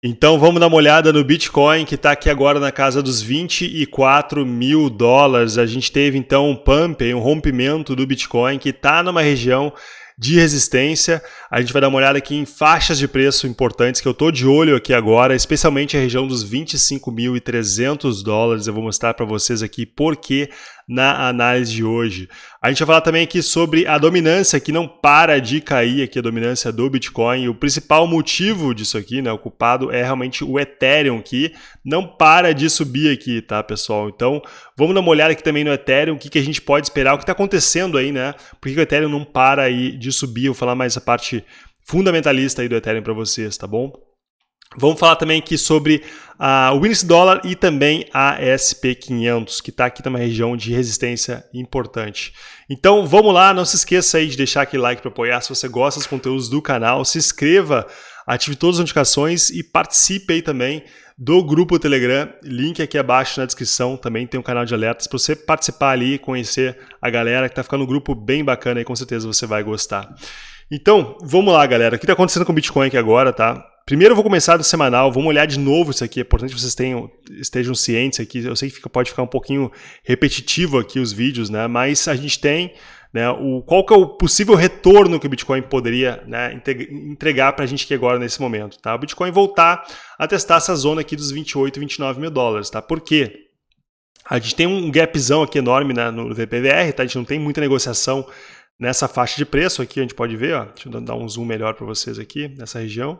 Então vamos dar uma olhada no Bitcoin que está aqui agora na casa dos 24 mil dólares. A gente teve então um pump, um rompimento do Bitcoin que está numa região de resistência. A gente vai dar uma olhada aqui em faixas de preço importantes que eu estou de olho aqui agora, especialmente a região dos 25.300 dólares. Eu vou mostrar para vocês aqui por que na análise de hoje. A gente vai falar também aqui sobre a dominância que não para de cair aqui, a dominância do Bitcoin. o principal motivo disso aqui, né, o culpado, é realmente o Ethereum, que não para de subir aqui, tá, pessoal? Então, vamos dar uma olhada aqui também no Ethereum, o que, que a gente pode esperar, o que está acontecendo aí, né? Por que o Ethereum não para aí de subir? Eu vou falar mais a parte fundamentalista aí do Ethereum para vocês, tá bom? Vamos falar também aqui sobre uh, o índice dólar e também a SP500, que está aqui numa região de resistência importante. Então vamos lá, não se esqueça aí de deixar aquele like para apoiar. Se você gosta dos conteúdos do canal, se inscreva, ative todas as notificações e participe aí também do grupo Telegram, link aqui abaixo na descrição, também tem um canal de alertas para você participar ali e conhecer a galera que está ficando um grupo bem bacana e com certeza você vai gostar. Então, vamos lá galera, o que está acontecendo com o Bitcoin aqui agora, tá? Primeiro eu vou começar do semanal, vamos olhar de novo isso aqui, é importante que vocês tenham, estejam cientes aqui, eu sei que fica, pode ficar um pouquinho repetitivo aqui os vídeos, né? mas a gente tem né, o, qual que é o possível retorno que o Bitcoin poderia né, entregar para a gente aqui agora nesse momento. Tá? O Bitcoin voltar a testar essa zona aqui dos 28, 29 mil dólares. Tá? Por quê? A gente tem um gapzão aqui enorme né, no VPVR, tá? a gente não tem muita negociação nessa faixa de preço aqui, a gente pode ver, ó, deixa eu dar um zoom melhor para vocês aqui, nessa região.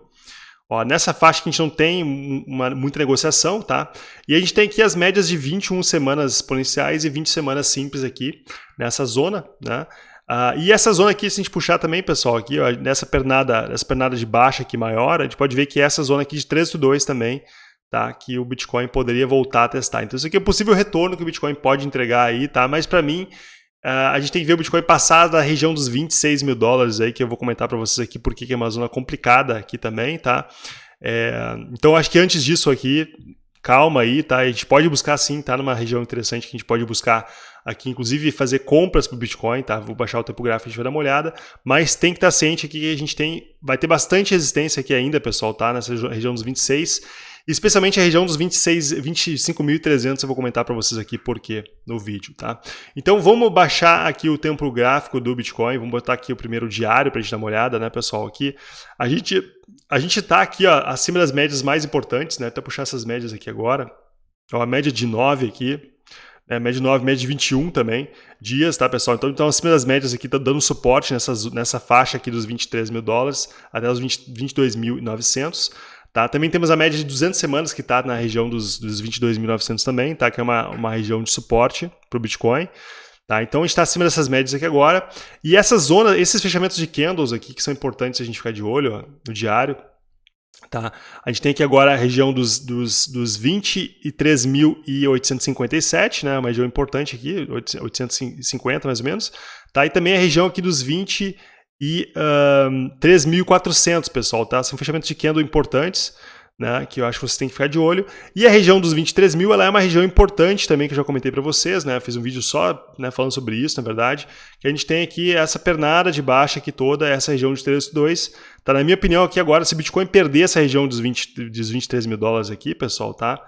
Ó, nessa faixa que a gente não tem uma, muita negociação, tá? E a gente tem aqui as médias de 21 semanas exponenciais e 20 semanas simples aqui, nessa zona, né? Ah, e essa zona aqui, se a gente puxar também, pessoal, aqui, ó, nessa pernada, nessa pernada de baixa aqui maior, a gente pode ver que essa zona aqui de 3,2 também, tá? Que o Bitcoin poderia voltar a testar. Então, isso aqui é o possível retorno que o Bitcoin pode entregar aí, tá? Mas para mim, Uh, a gente tem que ver o Bitcoin passar da região dos 26 mil dólares aí, que eu vou comentar para vocês aqui porque é uma zona complicada aqui também, tá? É, então acho que antes disso aqui, calma aí, tá? A gente pode buscar sim, tá? Numa região interessante que a gente pode buscar aqui, inclusive fazer compras para o Bitcoin, tá? Vou baixar o tempo gráfico, a gente vai dar uma olhada, mas tem que estar ciente aqui que a gente tem, vai ter bastante resistência aqui ainda, pessoal, tá? Nessa região dos 26 especialmente a região dos 26, 25.300, eu vou comentar para vocês aqui por quê no vídeo, tá? Então vamos baixar aqui o tempo gráfico do Bitcoin, vamos botar aqui o primeiro diário para a gente dar uma olhada, né, pessoal, aqui. A gente a gente está aqui ó, acima das médias mais importantes, né, até puxar essas médias aqui agora, ó, a média de 9 aqui, né, média de 9, média de 21 também, dias, tá, pessoal? Então, então acima das médias aqui, está dando suporte nessas, nessa faixa aqui dos 23 mil dólares até os 22.900, Tá? Também temos a média de 200 semanas que está na região dos, dos 22.900 também, tá? que é uma, uma região de suporte para o Bitcoin. Tá? Então a gente está acima dessas médias aqui agora. E essa zona, esses fechamentos de candles aqui, que são importantes a gente ficar de olho ó, no diário, Tá? A gente tem aqui agora a região dos, dos, dos 23.857, né? uma região importante aqui, 850 mais ou menos. Tá? E também a região aqui dos 20 e um, 3.400, pessoal, tá? São fechamentos de candle importantes, né? Que eu acho que vocês têm que ficar de olho. E a região dos 23 mil, ela é uma região importante também, que eu já comentei para vocês, né? fiz um vídeo só né, falando sobre isso, na verdade. Que a gente tem aqui essa pernada de baixa aqui toda, essa região de 3.2. Tá? Na minha opinião aqui agora, se Bitcoin perder essa região dos, 20, dos 23 mil dólares aqui, pessoal, tá?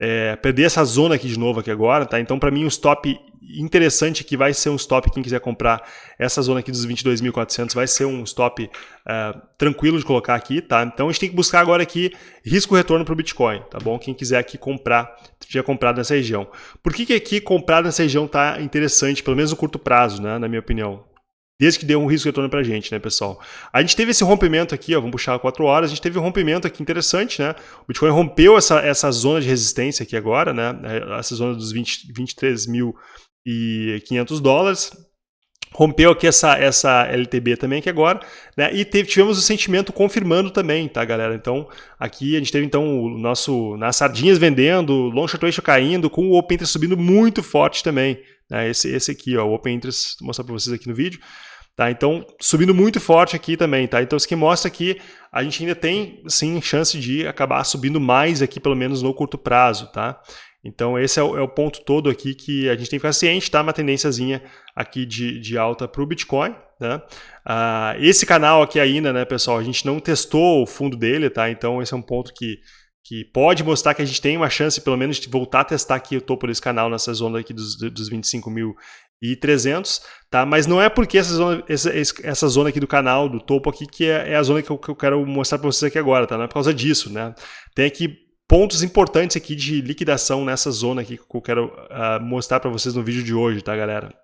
É, perder essa zona aqui de novo aqui agora, tá? Então, para mim, o stop interessante que vai ser um stop, quem quiser comprar essa zona aqui dos 22.400 vai ser um stop uh, tranquilo de colocar aqui, tá? Então a gente tem que buscar agora aqui risco-retorno para o Bitcoin, tá bom? Quem quiser aqui comprar, tiver comprado nessa região. Por que, que aqui comprar nessa região tá interessante, pelo menos no curto prazo, né? Na minha opinião. Desde que dê um risco retorno pra gente, né, pessoal? A gente teve esse rompimento aqui, ó, vamos puxar 4 horas, a gente teve um rompimento aqui interessante, né? O Bitcoin rompeu essa, essa zona de resistência aqui agora, né? Essa zona dos 20, 23 mil e 500 dólares. Rompeu aqui essa, essa LTB também aqui agora, né? E teve, tivemos o sentimento confirmando também, tá, galera? Então, aqui a gente teve então o nosso nas sardinhas vendendo, long short ratio caindo, com o open interest subindo muito forte também, né? Esse, esse aqui, ó, o open interest, vou mostrar para vocês aqui no vídeo. Tá, então, subindo muito forte aqui também, tá? Então, isso aqui mostra que a gente ainda tem, sim, chance de acabar subindo mais aqui, pelo menos no curto prazo, tá? Então esse é o, é o, ponto todo aqui que a gente tem que ficar ciente, tá? Uma tendênciazinha aqui de, de alta para o Bitcoin, né? Uh, esse canal aqui ainda, né, pessoal, a gente não testou o fundo dele, tá? Então esse é um ponto que, que pode mostrar que a gente tem uma chance, pelo menos, de voltar a testar aqui o topo desse canal nessa zona aqui dos, dos 25 mil e 300, tá? Mas não é porque essa zona, essa, essa zona aqui do canal, do topo aqui, que é, é a zona que eu, que eu quero mostrar para vocês aqui agora, tá? Não é por causa disso, né? Tem aqui pontos importantes aqui de liquidação nessa zona aqui que eu quero uh, mostrar para vocês no vídeo de hoje, tá, galera?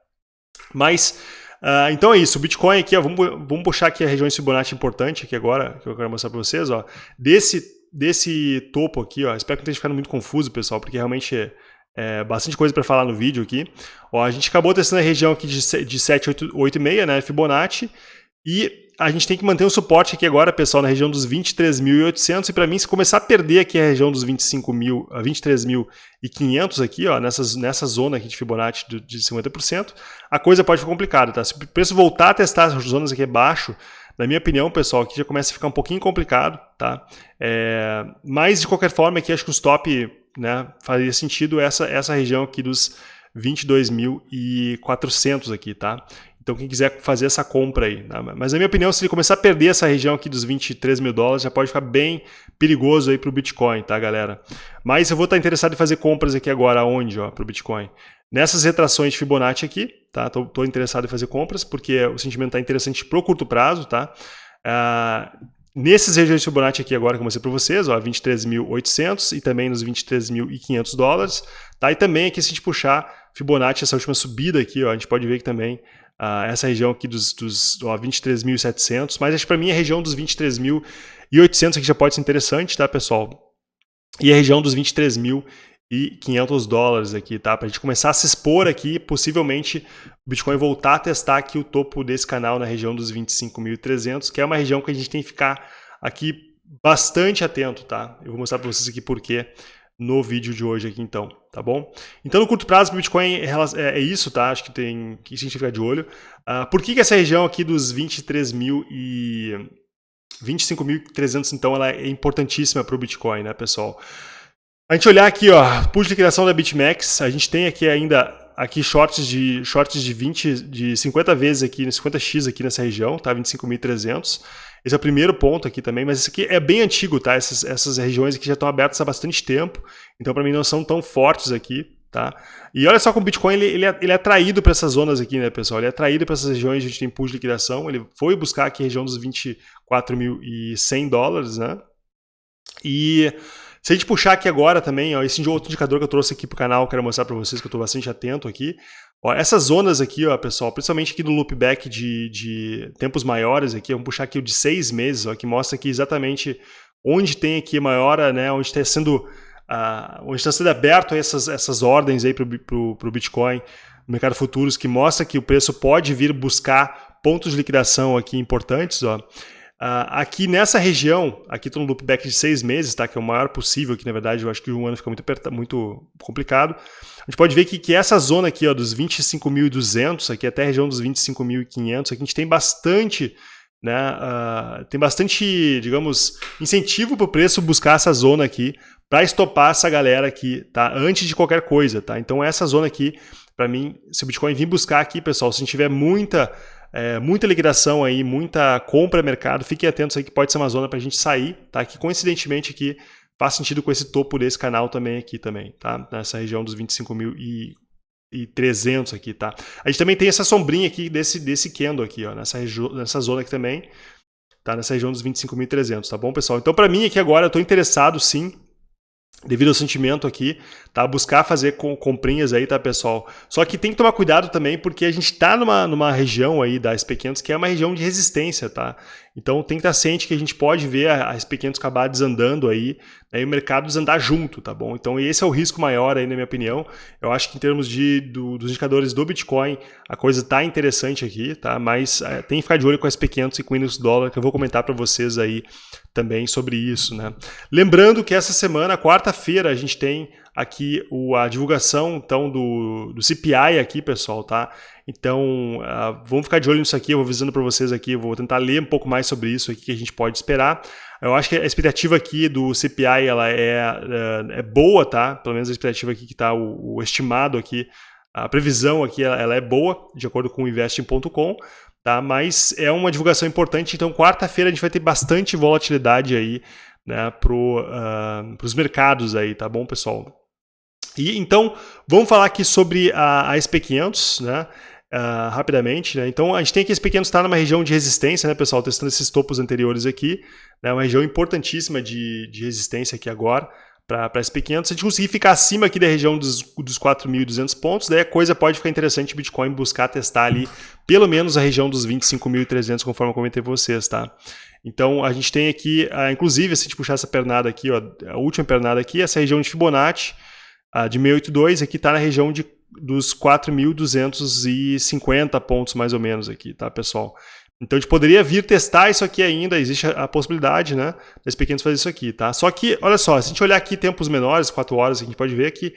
Mas, uh, então é isso, o Bitcoin aqui, ó, vamos, vamos puxar aqui a região de Fibonacci importante aqui agora, que eu quero mostrar para vocês, ó, desse, desse topo aqui, ó, espero que não esteja ficando muito confuso, pessoal, porque realmente é, é bastante coisa para falar no vídeo aqui. Ó, a gente acabou testando a região aqui de, de 7,86, né, Fibonacci, e a gente tem que manter o suporte aqui agora, pessoal, na região dos 23.800 e para mim, se começar a perder aqui a região dos 25.000, 23.500 aqui, ó, nessas, nessa zona aqui de Fibonacci de, de 50%, a coisa pode ficar complicada, tá? Se o preço voltar a testar as zonas aqui abaixo, na minha opinião, pessoal, aqui já começa a ficar um pouquinho complicado, tá? É, mas, de qualquer forma, aqui acho que o stop né, faria sentido essa, essa região aqui dos 22.400 aqui, tá? Então quem quiser fazer essa compra aí. Né? Mas na minha opinião, se ele começar a perder essa região aqui dos 23 mil dólares, já pode ficar bem perigoso aí para o Bitcoin, tá galera? Mas eu vou estar interessado em fazer compras aqui agora, onde para o Bitcoin? Nessas retrações de Fibonacci aqui, tá? Tô, tô interessado em fazer compras, porque o sentimento está interessante para o curto prazo, tá? Ah, nesses regiões de Fibonacci aqui agora que eu mostrei para vocês, ó, 23.800 e também nos 23.500 dólares, tá? E também aqui se a gente puxar Fibonacci, essa última subida aqui, ó, a gente pode ver que também uh, essa região aqui dos, dos 23.700, mas acho para mim a região dos 23.800 aqui já pode ser interessante, tá, pessoal? E a região dos 23.500 dólares aqui, tá? Para a gente começar a se expor aqui, possivelmente o Bitcoin voltar a testar aqui o topo desse canal na região dos 25.300, que é uma região que a gente tem que ficar aqui bastante atento, tá? Eu vou mostrar para vocês aqui por quê no vídeo de hoje aqui então, tá bom? Então no curto prazo o Bitcoin é, é, é, isso, tá? Acho que tem que a gente ficar de olho. Uh, por que, que essa região aqui dos 23 mil e 25.300 então ela é importantíssima para o Bitcoin, né, pessoal? A gente olhar aqui, ó, pool de liquidação da BitMEX, a gente tem aqui ainda aqui shorts de shorts de 20 de 50 vezes aqui, 50x aqui nessa região, tá? 25.300. Esse é o primeiro ponto aqui também, mas isso aqui é bem antigo, tá? Essas, essas regiões aqui já estão abertas há bastante tempo, então para mim não são tão fortes aqui, tá? E olha só como o Bitcoin ele, ele, é, ele é atraído para essas zonas aqui, né, pessoal? Ele é atraído para essas regiões onde a gente tem pool de liquidação, ele foi buscar aqui a região dos 24.100 dólares, né? E se a gente puxar aqui agora também, ó, esse outro indicador que eu trouxe aqui para o canal, quero mostrar para vocês que eu estou bastante atento aqui. Ó, essas zonas aqui, ó, pessoal, principalmente aqui no loopback de, de tempos maiores, aqui, vamos puxar aqui o de seis meses, ó, que mostra aqui exatamente onde tem aqui maior, né, onde está sendo, uh, onde está sendo aberto essas, essas ordens aí para o Bitcoin no mercado futuros, que mostra que o preço pode vir buscar pontos de liquidação aqui importantes, ó. Uh, aqui nessa região, aqui estou no loopback de seis meses, tá? que é o maior possível, que na verdade eu acho que um ano fica muito, muito complicado. A gente pode ver que, que essa zona aqui ó, dos 25.200, aqui até a região dos 25.500, aqui a gente tem bastante, né, uh, tem bastante, digamos, incentivo para o preço buscar essa zona aqui para estopar essa galera aqui, tá? Antes de qualquer coisa, tá? Então essa zona aqui, para mim, se o Bitcoin vir buscar aqui, pessoal, se a gente tiver muita é, muita liquidação aí, muita compra mercado, fiquem atentos aí que pode ser uma zona para a gente sair, tá? Que coincidentemente aqui faz sentido com esse topo desse canal também aqui também, tá? Nessa região dos 25 mil e, e 300 aqui, tá? A gente também tem essa sombrinha aqui desse, desse candle aqui, ó, nessa, nessa zona aqui também, tá? Nessa região dos 25.300, tá bom, pessoal? Então, para mim aqui agora, eu estou interessado sim devido ao sentimento aqui, tá? Buscar fazer comprinhas aí, tá, pessoal? Só que tem que tomar cuidado também, porque a gente está numa, numa região aí da SP500 que é uma região de resistência, tá? Então tem que estar ciente que a gente pode ver a, a SP500 acabar desandando aí, né, e o mercado junto, tá bom? Então esse é o risco maior aí, na minha opinião. Eu acho que em termos de, do, dos indicadores do Bitcoin, a coisa tá interessante aqui, tá? Mas é, tem que ficar de olho com a SP500 e com o índice dólar, que eu vou comentar para vocês aí também sobre isso, né? Lembrando que essa semana, quarta-feira, a gente tem aqui o, a divulgação então do, do CPI aqui, pessoal, tá? Então, uh, vamos ficar de olho nisso aqui, eu vou avisando para vocês aqui, vou tentar ler um pouco mais sobre isso aqui que a gente pode esperar. Eu acho que a expectativa aqui do CPI ela é, uh, é boa, tá? Pelo menos a expectativa aqui que está o, o, estimado aqui, a previsão aqui ela, ela é boa, de acordo com o investing.com, tá? Mas é uma divulgação importante, então quarta-feira a gente vai ter bastante volatilidade aí, né, para uh, os mercados aí, tá bom, pessoal? E então, vamos falar aqui sobre a, a SP500, né? Uh, rapidamente, né? Então a gente tem aqui esse pequeno está numa região de resistência, né, pessoal? Testando esses topos anteriores aqui, né? Uma região importantíssima de, de resistência aqui agora para SP500. Se a gente conseguir ficar acima aqui da região dos, dos 4.200 pontos, daí a coisa pode ficar interessante o Bitcoin buscar testar ali pelo menos a região dos 25.300, conforme eu comentei vocês, tá? Então a gente tem aqui, uh, inclusive, se a gente puxar essa pernada aqui, ó, a última pernada aqui, essa região de Fibonacci, uh, de 682, aqui está na região de dos 4.250 pontos mais ou menos aqui, tá, pessoal? Então a gente poderia vir testar isso aqui ainda, existe a possibilidade, né, das pequenos fazer isso aqui, tá? Só que, olha só, se a gente olhar aqui tempos menores, 4 horas, a gente pode ver que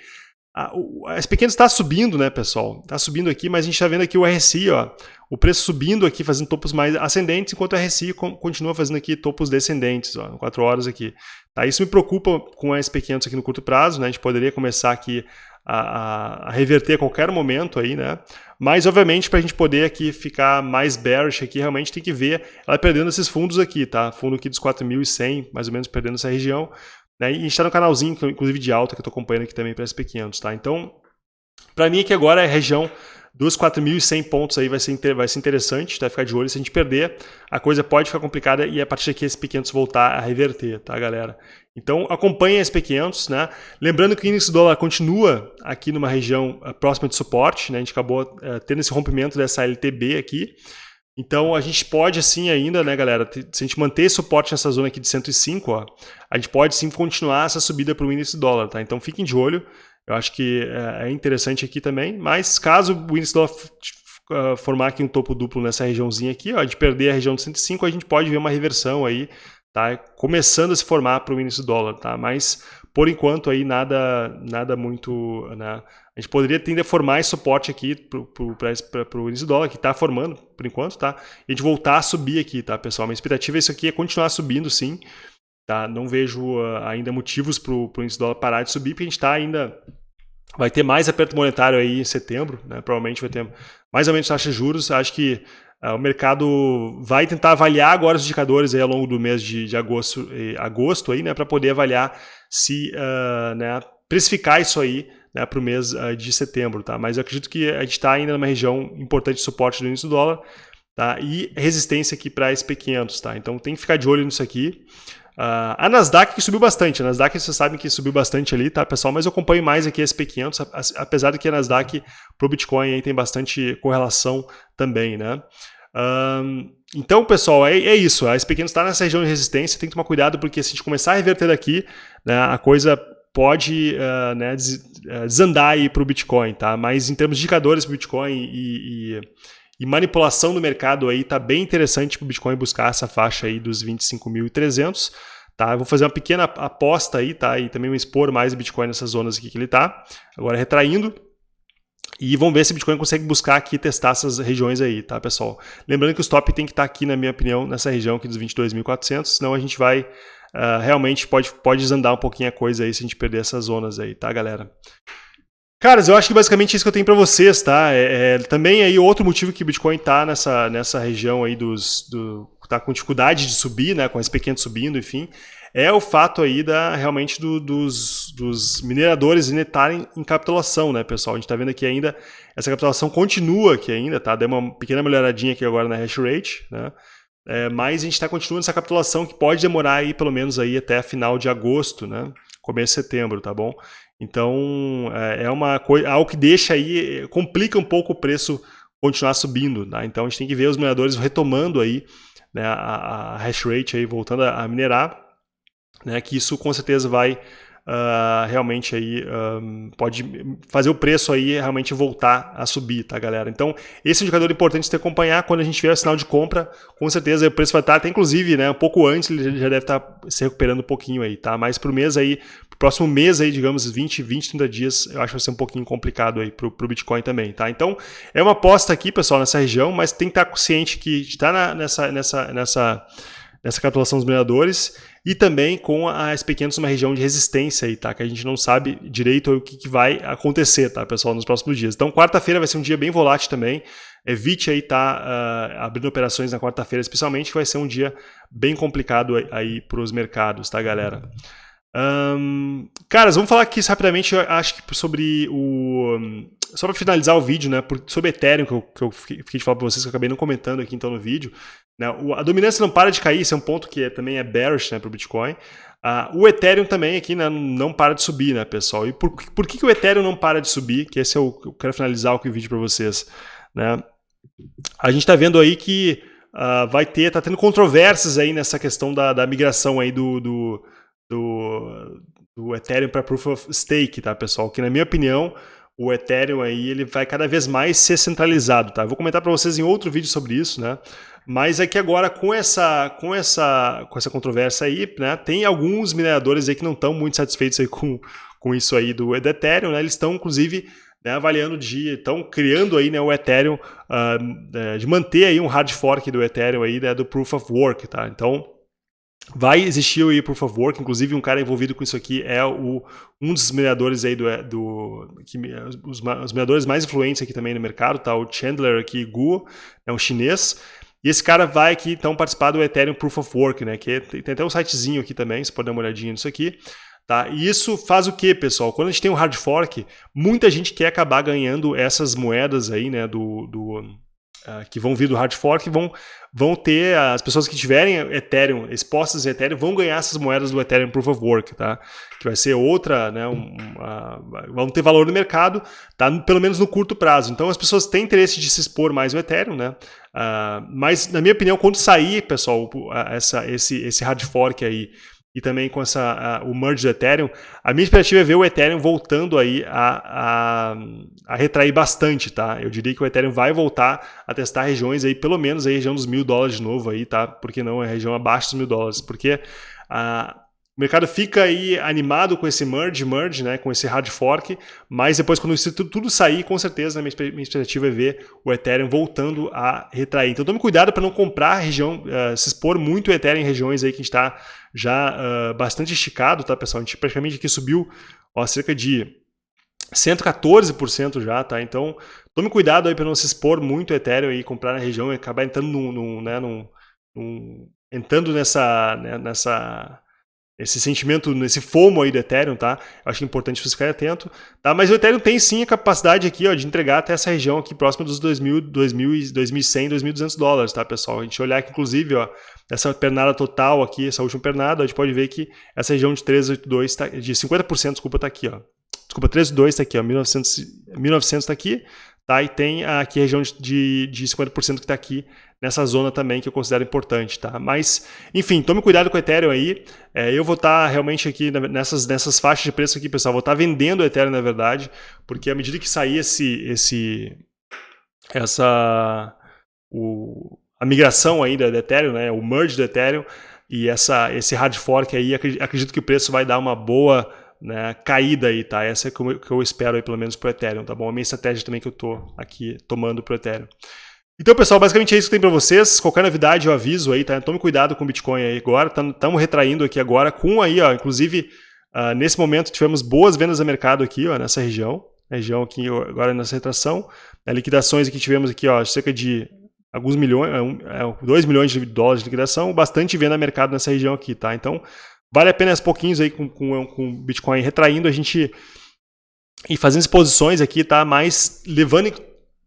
a, as pequenas está subindo, né, pessoal? Está subindo aqui, mas a gente está vendo aqui o RSI, ó, o preço subindo aqui, fazendo topos mais ascendentes, enquanto o RSI continua fazendo aqui topos descendentes, ó, 4 horas aqui. Tá? Isso me preocupa com a SP500 aqui no curto prazo, né? A gente poderia começar aqui a, a, reverter a qualquer momento aí, né? Mas, obviamente, para a gente poder aqui ficar mais bearish aqui, realmente tem que ver ela perdendo esses fundos aqui, tá? Fundo aqui dos 4.100, mais ou menos, perdendo essa região. Né? E a gente está no canalzinho, inclusive de alta, que eu estou acompanhando aqui também para SP500, tá? Então, para mim aqui agora é região dos 4.100 pontos aí vai ser, vai ser interessante, tá? Ficar de olho. Se a gente perder, a coisa pode ficar complicada e a partir daqui esse P500 voltar a reverter, tá, galera? Então acompanhe esse P500, né? Lembrando que o índice do dólar continua aqui numa região uh, próxima de suporte, né? A gente acabou uh, tendo esse rompimento dessa LTB aqui. Então a gente pode assim ainda, né, galera, se a gente manter suporte nessa zona aqui de 105, ó, a gente pode sim continuar essa subida para o índice dólar, tá? Então fiquem de olho. Eu acho que é, é interessante aqui também, mas caso o índice dólar uh, formar aqui um topo duplo nessa regiãozinha aqui, ó, de perder a região de 105, a gente pode ver uma reversão aí, tá? Começando a se formar para o índice dólar, tá? Mas por enquanto aí nada, nada muito, né? A gente poderia tender a formar esse suporte aqui para o índice dólar, que está formando por enquanto, tá? E a gente voltar a subir aqui, tá, pessoal? Minha expectativa é isso aqui é continuar subindo, sim. Tá? Não vejo uh, ainda motivos para o índice dólar parar de subir, porque a gente está ainda. Vai ter mais aperto monetário aí em setembro, né? provavelmente vai ter mais ou menos taxa de juros. Acho que uh, o mercado vai tentar avaliar agora os indicadores aí ao longo do mês de, de agosto, eh, agosto aí, né? para poder avaliar se uh, né, precificar isso aí né, para o mês uh, de setembro. Tá? Mas eu acredito que a gente está ainda numa região importante de suporte do índice do dólar tá? e resistência aqui para SP500. Tá? Então tem que ficar de olho nisso aqui. Uh, a Nasdaq que subiu bastante, a Nasdaq vocês sabem que subiu bastante ali, tá pessoal? Mas eu acompanho mais aqui a SP500, apesar de que a Nasdaq pro Bitcoin aí tem bastante correlação também, né? Um, então, pessoal, é, é, isso. A SP500 está nessa região de resistência, tem que tomar cuidado porque se a gente começar a reverter daqui, né, a coisa pode uh, né, ah, desandar aí para o Bitcoin, tá? Mas em termos de indicadores para o Bitcoin e, e e manipulação do mercado aí tá bem interessante para o Bitcoin buscar essa faixa aí dos 25.300. Tá? Eu vou fazer uma pequena aposta aí, tá? E também expor mais o Bitcoin nessas zonas aqui que ele está. Agora retraindo. E vamos ver se o Bitcoin consegue buscar aqui testar essas regiões aí, tá, pessoal? Lembrando que o stop tem que estar tá aqui, na minha opinião, nessa região aqui dos 22.400, senão a gente vai uh, realmente pode, pode desandar um pouquinho a coisa aí se a gente perder essas zonas aí, tá, galera? Caras, eu acho que basicamente isso que eu tenho para vocês, tá? É, é, também aí outro motivo que o Bitcoin tá nessa, nessa região aí dos, do, tá com dificuldade de subir, né? Com esse pequeno subindo, enfim, é o fato aí da realmente do, dos, dos mineradores ainda estarem em capitulação, né, pessoal? A gente está vendo aqui ainda essa capitulação continua aqui ainda, tá? Deu uma pequena melhoradinha aqui agora na hash rate, né? É, mas a gente está continuando essa capitulação que pode demorar aí pelo menos aí até final de agosto, né? Começo de setembro, tá bom? Então, é, é uma coisa, algo que deixa aí, complica um pouco o preço continuar subindo, tá? Então a gente tem que ver os mineradores retomando aí né, a, a hash rate aí, voltando a, minerar, né? Que isso com certeza vai uh, realmente aí um, pode fazer o preço aí realmente voltar a subir, tá, galera? Então, esse é indicador importante de acompanhar quando a gente vê o sinal de compra, com certeza o preço vai estar, até inclusive, né, um pouco antes, ele já deve estar se recuperando um pouquinho aí, tá? Mas pro mês aí, pro próximo mês aí, digamos, 20, 20, 30 dias, eu acho que vai ser um pouquinho complicado aí pro, pro Bitcoin também, tá? Então, é uma aposta aqui, pessoal, nessa região, mas tem que estar consciente que está nessa, nessa, nessa nessa capitulação dos mineradores e também com a SP500 uma região de resistência aí, tá? Que a gente não sabe direito o que, que vai acontecer, tá, pessoal, nos próximos dias. Então, quarta-feira vai ser um dia bem volátil também. Evite aí tá uh, abrindo operações na quarta-feira, especialmente, que vai ser um dia bem complicado aí, para os mercados, tá, galera? Um, caras, vamos falar aqui rapidamente, acho que sobre o. Só para finalizar o vídeo, né? Sobre Ethereum, que eu, que eu fiquei de falar para vocês, que eu acabei não comentando aqui então no vídeo. Né, a dominância não para de cair, esse é um ponto que é, também é bearish né, para o Bitcoin. Uh, o Ethereum também aqui né, não para de subir, né, pessoal? E por, por que, que o Ethereum não para de subir? Que esse é o eu quero finalizar o vídeo para vocês. Né? A gente está vendo aí que uh, vai ter, tá tendo controvérsias aí nessa questão da, da migração aí do, do do, do Ethereum para Proof of Stake, tá, pessoal? Que na minha opinião, o Ethereum aí ele vai cada vez mais ser centralizado, tá? vou comentar para vocês em outro vídeo sobre isso, né? Mas é que agora com essa com essa com essa controvérsia aí, né, tem alguns mineradores aí que não estão muito satisfeitos aí com, com isso aí do, do Ethereum, né? Eles estão inclusive né, avaliando de estão criando aí né, o Ethereum uh, de manter aí um hard fork do Ethereum aí né, do Proof of Work, tá? Então Vai existir o Proof of Work, inclusive um cara envolvido com isso aqui é o, um dos mineradores aí do, do que, os, os mineradores mais influentes aqui também no mercado, tá? O Chandler aqui, Gu, é um chinês. E esse cara vai aqui então participar do Ethereum Proof of Work, né? Que é, tem até um sitezinho aqui também, você pode dar uma olhadinha nisso aqui. Tá? E isso faz o que, pessoal? Quando a gente tem um hard fork, muita gente quer acabar ganhando essas moedas aí, né? Do, do, uh, que vão vir do hard fork vão, vão ter, as pessoas que tiverem Ethereum, expostas em Ethereum, vão ganhar essas moedas do Ethereum Proof of Work, tá? Que vai ser outra, né? Um, vão ter valor no mercado, tá? Pelo menos no curto prazo. Então as pessoas têm interesse de se expor mais no Ethereum, né? Uh, mas, na minha opinião, quando sair, pessoal, essa, esse, esse hard fork aí e também com essa, a, o merge do Ethereum, a minha expectativa é ver o Ethereum voltando aí a, a, a, retrair bastante, tá? Eu diria que o Ethereum vai voltar a testar regiões aí, pelo menos a região dos mil dólares de novo aí, tá? Porque não é região abaixo dos mil dólares, porque a, o mercado fica aí animado com esse merge, merge, né, com esse hard fork, mas depois quando isso tudo sair, com certeza, minha expectativa é ver o Ethereum voltando a retrair. Então tome cuidado para não comprar região, uh, se expor muito o Ethereum em regiões aí que a gente está já uh, bastante esticado, tá, pessoal? A gente praticamente aqui subiu ó, cerca de 114% já, tá? Então tome cuidado aí para não se expor muito o Ethereum e comprar na região e acabar entrando num, num, né, num, num entrando nessa, né, nessa esse sentimento, nesse fomo aí do Ethereum, tá? Eu acho importante você ficar atento, tá? Mas o Ethereum tem sim a capacidade aqui, ó, de entregar até essa região aqui próxima dos 2.000, 2.000, 2.100, 2.200 dólares, tá, pessoal? A gente olhar aqui, inclusive, ó, essa pernada total aqui, essa última pernada, a gente pode ver que essa região de 382, tá, de 50%, desculpa, tá aqui, ó. Desculpa, 382 tá aqui, ó, 1900, 1900 tá aqui, tá? E tem aqui a região de, de 50% que está aqui nessa zona também que eu considero importante, tá? Mas, enfim, tome cuidado com o Ethereum aí. É, eu vou estar tá realmente aqui nessas, nessas faixas de preço aqui, pessoal. Vou estar tá vendendo o Ethereum, na verdade, porque à medida que sair esse, esse, essa, o, a migração aí do Ethereum, né? O merge do Ethereum e essa, esse hard fork aí, acredito que o preço vai dar uma boa né, caída aí, tá? Essa é que eu, que eu espero aí, pelo menos para o Ethereum, tá bom? A minha estratégia também que eu estou aqui tomando para o Ethereum. Então, pessoal, basicamente é isso que tem para vocês. Qualquer novidade eu aviso aí, tá? Tome cuidado com o Bitcoin aí agora. Estamos retraindo aqui agora com aí, ó, inclusive, uh, nesse momento tivemos boas vendas a mercado aqui, ó, nessa região. Região aqui agora nessa retração. Né, liquidações aqui tivemos aqui, ó, cerca de alguns milhões, é, 2 é, milhões de dólares de liquidação, bastante venda mercado nessa região aqui, tá? Então, vale a pena aos pouquinhos aí com, com, com Bitcoin retraindo, a gente e fazendo exposições aqui, tá? Mas levando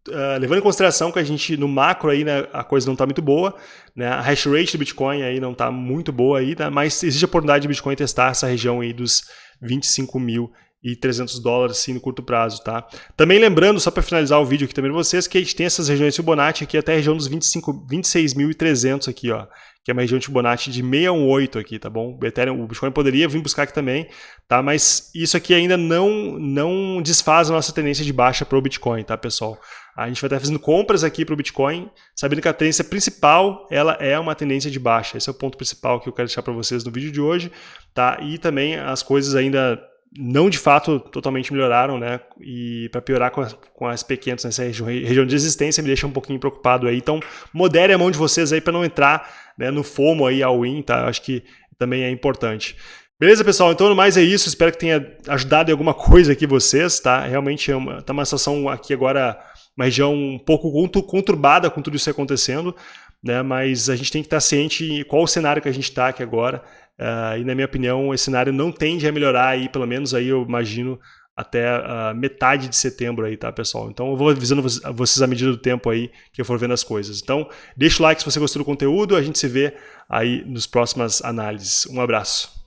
Uh, levando em consideração que a gente, no macro aí, né, a coisa não está muito boa, né, a hash rate do Bitcoin aí não está muito boa aí, né, mas existe a oportunidade de Bitcoin testar essa região aí dos 25 mil e 300 dólares assim no curto prazo, tá? Também lembrando, só para finalizar o vídeo aqui também para vocês, que a gente tem essas regiões Fibonacci aqui até a região dos 26.300 aqui, ó, que é uma região de Fibonacci de 618 aqui, tá bom? O Ethereum, o Bitcoin poderia vir buscar aqui também, tá? Mas isso aqui ainda não não desfaz a nossa tendência de baixa para o Bitcoin, tá, pessoal? A gente vai estar fazendo compras aqui para o Bitcoin, sabendo que a tendência principal ela é uma tendência de baixa. Esse é o ponto principal que eu quero deixar para vocês no vídeo de hoje, tá? E também as coisas ainda não de fato totalmente melhoraram, né? E para piorar com, a, com as pequenas nessa região, região de existência me deixa um pouquinho preocupado aí. Então, modere a mão de vocês aí para não entrar né, no FOMO aí ao win, tá? Acho que também é importante. Beleza, pessoal? Então, no mais é isso. Espero que tenha ajudado em alguma coisa aqui vocês, tá? Realmente é uma, tá uma situação aqui agora, uma região um pouco conturbada com tudo isso acontecendo, né? Mas a gente tem que estar ciente qual o cenário que a gente está aqui agora. Uh, e na minha opinião, esse cenário não tende a melhorar aí, pelo menos aí eu imagino até uh, metade de setembro aí, tá, pessoal? Então eu vou avisando vocês à medida do tempo aí que eu for vendo as coisas. Então, deixa o like se você gostou do conteúdo, a gente se vê aí nos próximas análises. Um abraço.